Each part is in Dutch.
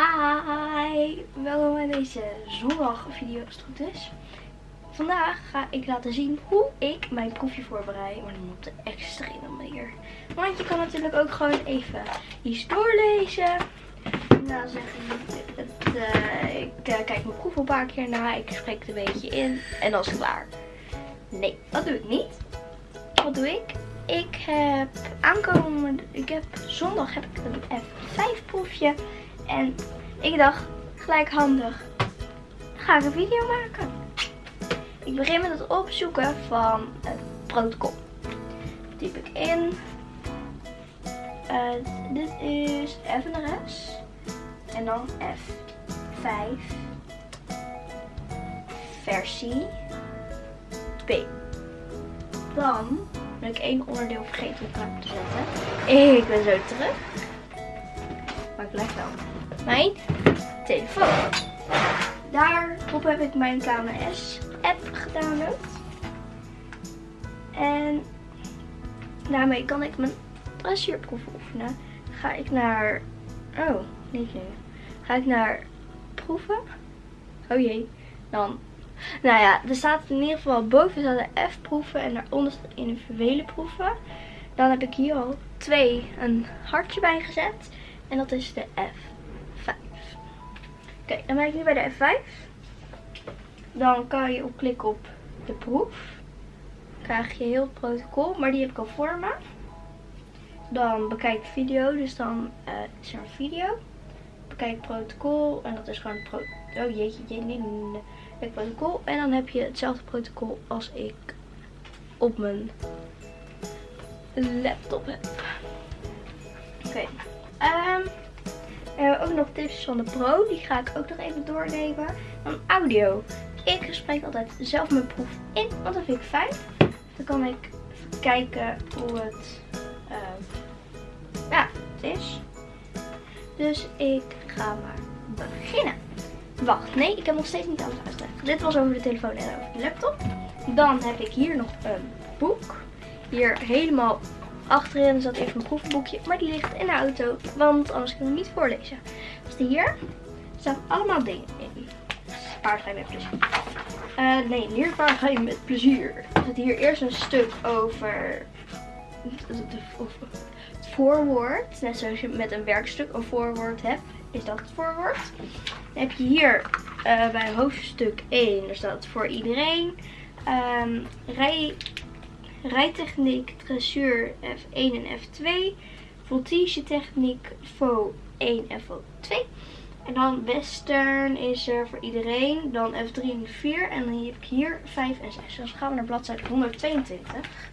Hi, welkom bij deze zondag video als het goed is. Vandaag ga ik laten zien hoe ik mijn proefje voorbereid, maar dan op de extreme manier. Want je kan natuurlijk ook gewoon even iets doorlezen. Nou zeg ik, het, uh, ik uh, kijk mijn proef een paar keer na, ik spreek het een beetje in en dan is het klaar. Nee, dat doe ik niet. Wat doe ik? Ik heb aankomen, ik heb zondag heb ik een F5 proefje. En ik dacht, gelijk handig, ga ik een video maken. Ik begin met het opzoeken van het protocol. Typ ik in. Uh, dit is FNRS. En dan F5. Versie 2. Dan ben ik één onderdeel vergeten klaar te zetten. Ik ben zo terug. Maar ik blijf wel mijn telefoon. Daarop heb ik mijn KMS app gedownload. En daarmee kan ik mijn dressuurproef oefenen. Ga ik naar... Oh, niet nu. Ga ik naar proeven. Oh jee. Dan... Nou ja, er staat in ieder geval boven staat F-proeven en daaronder staat individuele proeven. Dan heb ik hier al twee een hartje bij gezet. En dat is de F. Oké, dan ben ik nu bij de F5. Dan kan je op klikken op de proef. Krijg je heel het protocol, maar die heb ik al voor me. Dan bekijk video, dus dan uh, is er een video. Bekijk protocol en dat is gewoon het pro Oh jeetje, jeetje, protocol. En dan heb je hetzelfde protocol als ik op mijn laptop heb. Oké. Okay. Um, hebben ook nog tips van de Pro. Die ga ik ook nog even doornemen. Dan audio. Ik spreek altijd zelf mijn proef in, want dat vind ik fijn. Dan kan ik kijken hoe het, uh, ja, is. Dus ik ga maar beginnen. Wacht, nee, ik heb nog steeds niet alles uitgelegd. Dit was over de telefoon en over de laptop. Dan heb ik hier nog een boek. Hier helemaal Achterin zat even een proefboekje, maar die ligt in de auto, want anders kan ik hem niet voorlezen. Dus hier staan allemaal dingen in. Paardrijden met plezier. Uh, nee, paardrijden met plezier. Er zit hier eerst een stuk over het voorwoord. Net zoals je met een werkstuk een voorwoord hebt, is dat het voorwoord. Dan heb je hier uh, bij hoofdstuk 1, daar staat voor iedereen. Um, rij rijtechniek, dressuur F1 en F2, voltige techniek VO 1 en VO 2. En dan western is er voor iedereen, dan F3 en 4 en dan heb ik hier 5 en 6. Dus gaan we naar bladzijde 122.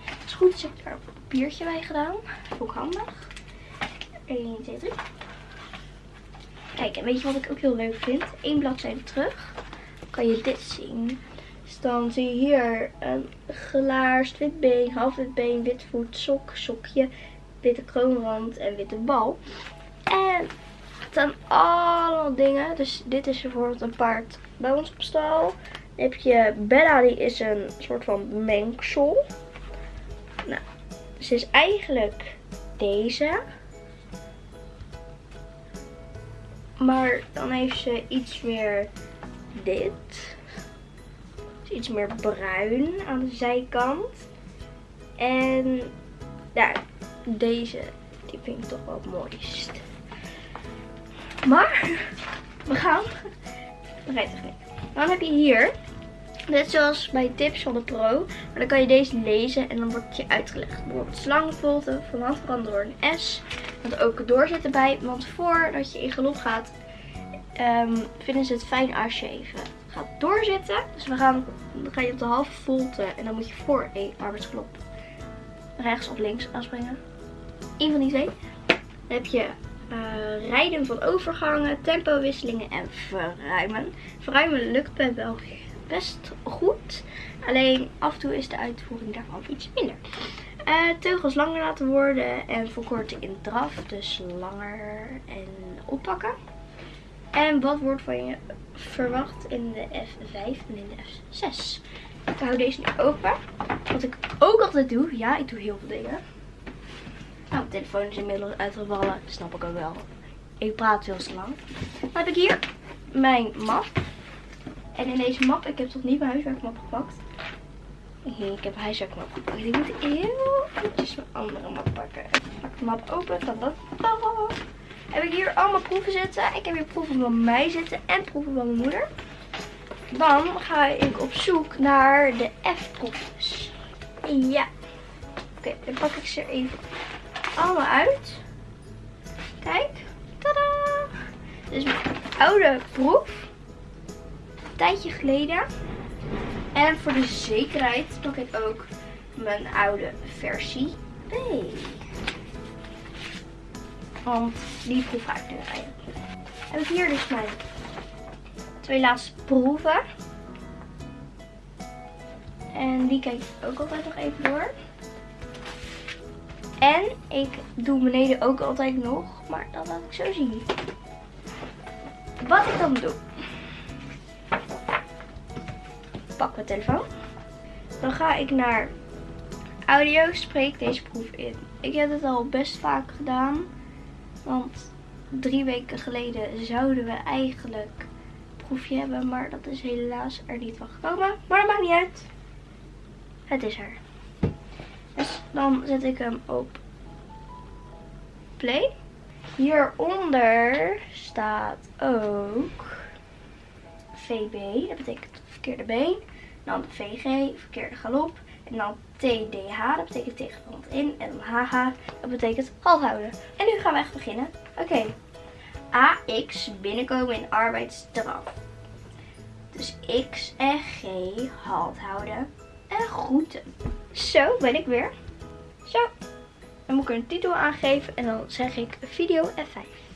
Het is goed, dus heb ik daar een papiertje bij gedaan. Ook handig. 1, 2, 3. Kijk, en weet je wat ik ook heel leuk vind? Eén bladzijde terug kan je dit zien. Dus dan zie je hier een gelaarst wit been, half wit been, wit voet, sok, sokje, witte kroonrand en witte bal. En het zijn allemaal dingen. Dus dit is bijvoorbeeld een paard bij ons op stal. Dan heb je Bella, die is een soort van mengsel. Nou, ze is eigenlijk deze. Maar dan heeft ze iets meer dit iets meer bruin aan de zijkant. En ja, deze die vind ik toch wel het mooist. Maar we gaan rijtechniek. Dan heb je hier, net zoals bij tips van de Pro, maar dan kan je deze lezen en dan wordt het je uitgelegd. Bijvoorbeeld slangvolte, van veranderen door een S. Met ook doorzitten bij, want voordat je in galop gaat, um, vinden ze het fijn als je even gaat doorzitten. Dus we gaan, dan ga je op de halve volte en dan moet je voor een arbeidsklop rechts of links aanspringen. Eén van die twee. Dan heb je uh, rijden van overgangen, tempowisselingen en verruimen. Verruimen lukt bij wel best goed. Alleen af en toe is de uitvoering daarvan iets minder. Uh, teugels langer laten worden en verkorten in draf. Dus langer en oppakken. En wat wordt van je verwacht in de F5 en in de F6? Ik hou deze nu open. Wat ik ook altijd doe. Ja, ik doe heel veel dingen. Nou, mijn telefoon is inmiddels uitgevallen. Snap ik ook wel. ik praat veel te lang. Dan heb ik hier mijn map. En in deze map, ik heb toch niet mijn huiswerkmap gepakt. Ik heb een huiswerkmap gepakt. Ik moet heel eventjes mijn andere map pakken. Ik pak de map open. Dan Heb ik hier allemaal proeven zitten. Ik heb hier proeven van mij zitten en proeven van mijn moeder. Dan ga ik op zoek naar de F-proefjes. Ja. Oké, dan pak ik ze even allemaal uit. Kijk. Tada! Dit is mijn oude proef. Een tijdje geleden. En voor de zekerheid pak ik ook mijn oude versie B. Want die proef ga ik nu rijden. Heb ik hier dus mijn twee laatste proeven. En die kijk ik ook altijd nog even door. En ik doe beneden ook altijd nog, maar dat laat ik zo zien. Wat ik dan doe. Pak mijn telefoon. Dan ga ik naar audio, spreek deze proef in. Ik heb het al best vaak gedaan. Want drie weken geleden zouden we eigenlijk proefje hebben. Maar dat is helaas er niet van gekomen. Maar dat maakt niet uit. Het is er. Dus dan zet ik hem op play. Hieronder staat ook VB. Dat betekent verkeerde been. Dan VG, verkeerde galop. En dan TDH, dat betekent tegenstand in. En dan HH, dat betekent halt houden. En nu gaan we echt beginnen. Oké. AX binnenkomen in arbeidsstraf. Dus X en G halt houden en groeten. Zo ben ik weer. Zo. Dan moet ik een titel aangeven en dan zeg ik video F5.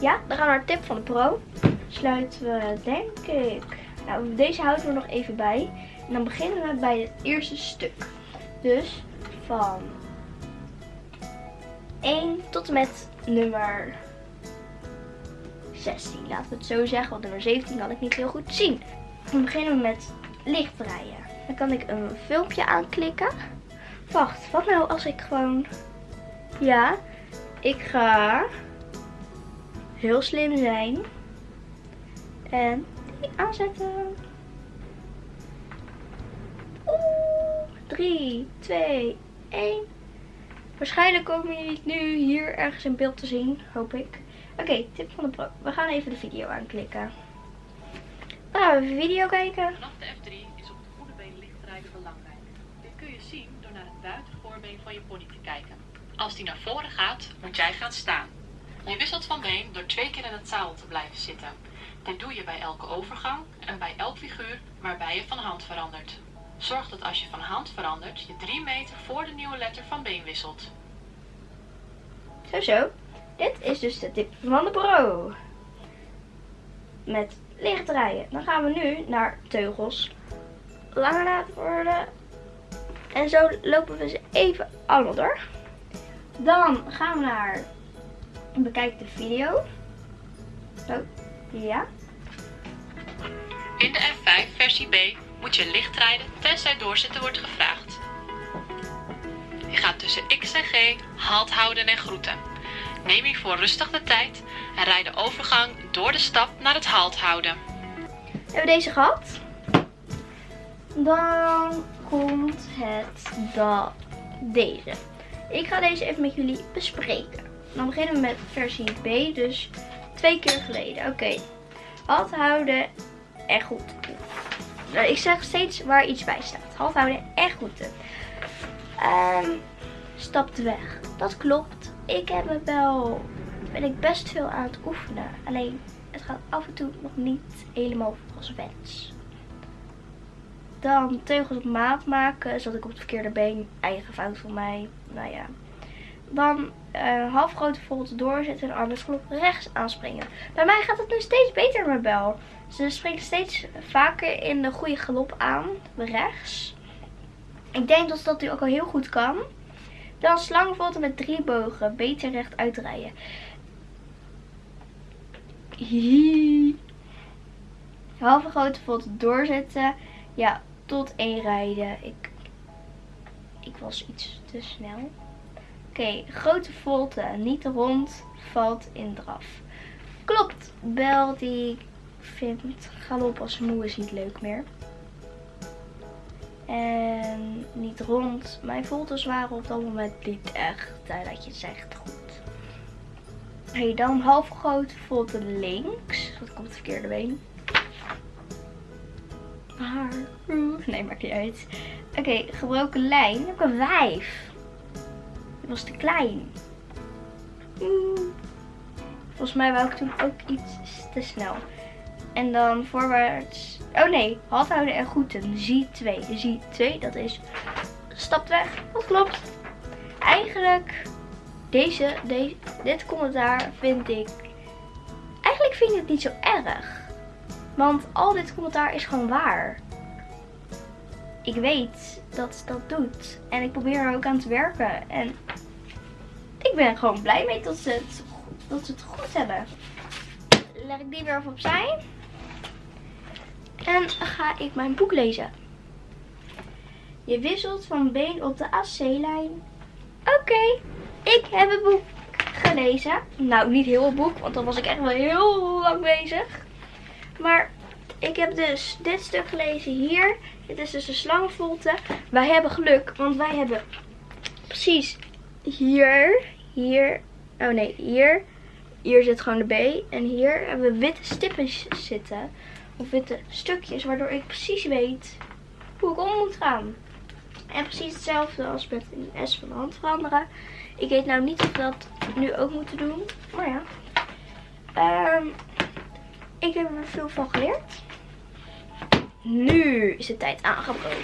Ja, dan gaan we naar tip van de pro. Sluiten we denk ik... Nou, deze houden we nog even bij. En dan beginnen we bij het eerste stuk. Dus van 1 tot en met nummer 16. Laten we het zo zeggen, want nummer 17 kan ik niet heel goed zien. Dan beginnen we met licht draaien. Dan kan ik een filmpje aanklikken. Wacht, wat nou als ik gewoon... Ja, ik ga heel slim zijn. En aanzetten. Oeh, 3, 2, 1. Waarschijnlijk komen jullie nu hier ergens in beeld te zien, hoop ik. Oké, tip van de pro. We gaan even de video aanklikken. Dan gaan we video kijken. Vanaf de F3 is op de goede been lichtrijden belangrijk. Dit kun je zien door naar het buitenvoorbeen van je pony te kijken. Als die naar voren gaat, moet jij gaan staan. Je wisselt van been door twee keer in het zadel te blijven zitten. Dit doe je bij elke overgang en bij elk figuur waarbij je van hand verandert. Zorg dat als je van hand verandert, je 3 meter voor de nieuwe letter van been wisselt. Zo zo. Dit is dus de tip van de pro. Met licht draaien. Dan gaan we nu naar teugels. Langer laten worden. En zo lopen we ze even allemaal door. Dan gaan we naar bekijk de video. Zo, ja. In de F5 versie B moet je licht rijden tenzij doorzitten wordt gevraagd. Je gaat tussen X en G halt houden en groeten. Neem hiervoor rustig de tijd en rijd de overgang door de stap naar het halt houden. Hebben we deze gehad? Dan komt het dat deze. Ik ga deze even met jullie bespreken. Dan beginnen we met versie B, dus twee keer geleden. Oké, halt houden en goed. Nou, ik zeg steeds waar iets bij staat. Halt houden en goed. Um, stapt weg. Dat klopt. Ik heb het wel, ben ik best veel aan het oefenen. Alleen, het gaat af en toe nog niet helemaal volgens wens. Dan teugels op maat maken. Zat ik op het verkeerde been. Eigen fout van mij. Nou ja. Dan uh, half grote volt doorzetten en arbeidsgelop rechts aanspringen. Bij mij gaat het nu steeds beter met Bel. Ze springt steeds vaker in de goede galop aan. Rechts. Ik denk dat dat nu ook al heel goed kan. Dan slangvolten met drie bogen. Beter recht uitrijden. Halve grote volt doorzetten. Ja, tot één rijden. Ik, ik was iets te snel. Oké, grote volte, niet rond, valt in draf. Klopt, Bel die vindt galop als moe is niet leuk meer. En niet rond. Mijn voltes waren op dat moment niet echt, dat je zegt, goed. Hey, dan half groot volte links. Dat komt het verkeerde been. Haar. Nee, maakt niet uit. Oké, gebroken lijn. heb ik een 5. Was te klein. Volgens mij wou ik toen ook iets te snel. En dan voorwaarts. Oh nee, halt houden en groeten. Zie 2. Zie 2, dat is. Stapt weg. Dat klopt. Eigenlijk, deze, deze, dit commentaar vind ik. Eigenlijk vind ik het niet zo erg. Want al dit commentaar is gewoon waar. Ik weet dat ze dat doet. En ik probeer er ook aan te werken. En ik ben er gewoon blij mee dat ze het, dat ze het goed hebben. Leg ik die weer even opzij. En ga ik mijn boek lezen. Je wisselt van been op de AC-lijn. Oké, ik heb het boek gelezen. Nou, niet heel het boek, want dan was ik echt wel heel lang bezig. Maar ik heb dus dit stuk gelezen hier. Dit is dus een slangenvolte. Wij hebben geluk, want wij hebben precies hier, hier, oh nee, hier. Hier zit gewoon de B. En hier hebben we witte stippen zitten. Of witte stukjes, waardoor ik precies weet hoe ik om moet gaan. En precies hetzelfde als met een S van de hand veranderen. Ik weet nou niet of we dat nu ook moeten doen. Maar ja. Um, ik heb er veel van geleerd. Nu is de tijd aangebroken.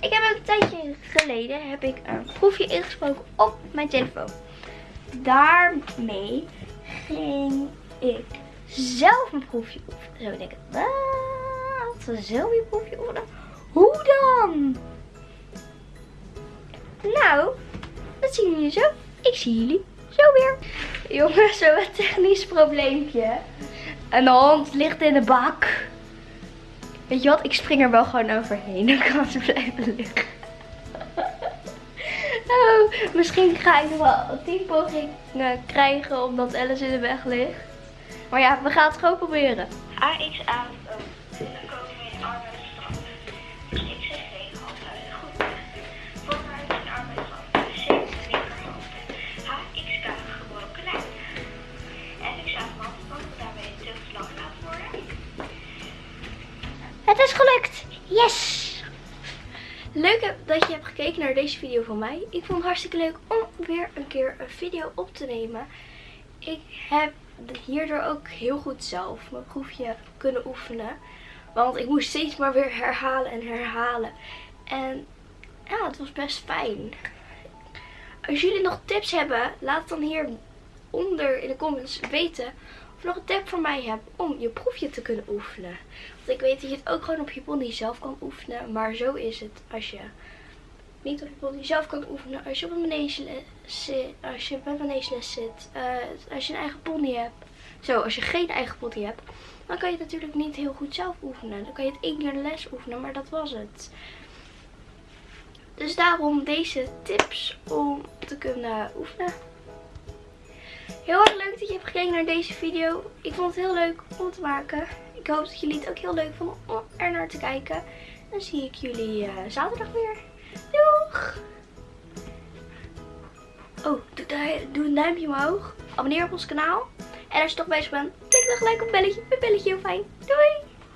Ik heb een tijdje geleden heb ik een proefje ingesproken op mijn telefoon. Daarmee ging ik zelf een proefje oefenen. Zo denk ik, wat? Zelf een proefje oefenen? Hoe dan? Nou, dat zien jullie zo. Ik zie jullie zo weer. Jongens, zo'n technisch probleempje. En de hond ligt in de bak. Weet je wat? Ik spring er wel gewoon overheen. Dan kan ze blijven liggen. Oh, misschien ga ik wel tien pogingen krijgen omdat Alice in de weg ligt. Maar ja, we gaan het gewoon proberen. AXA is gelukt. Yes! Leuk dat je hebt gekeken naar deze video van mij. Ik vond het hartstikke leuk om weer een keer een video op te nemen. Ik heb hierdoor ook heel goed zelf mijn proefje kunnen oefenen. Want ik moest steeds maar weer herhalen en herhalen. En ja, het was best fijn. Als jullie nog tips hebben, laat het dan hier onder in de comments weten nog een tip voor mij hebt om je proefje te kunnen oefenen. Want ik weet dat je het ook gewoon op je pony zelf kan oefenen. Maar zo is het als je niet op je pony zelf kan oefenen. Als je op een manegeles zit, als je bij een manegeles zit, uh, als je een eigen pony hebt. Zo, als je geen eigen pony hebt, dan kan je het natuurlijk niet heel goed zelf oefenen. Dan kan je het één keer les oefenen, maar dat was het. Dus daarom deze tips om te kunnen oefenen. Heel erg leuk dat je hebt gekeken naar deze video. Ik vond het heel leuk om te maken. Ik hoop dat jullie het ook heel leuk vonden om er naar te kijken. Dan zie ik jullie uh, zaterdag weer. Doeg! Oh, doe, een duimpje omhoog. Abonneer op ons kanaal. En als je toch bezig bent, klik dan gelijk op het belletje. Een belletje heel fijn. Doei!